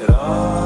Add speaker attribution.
Speaker 1: It all.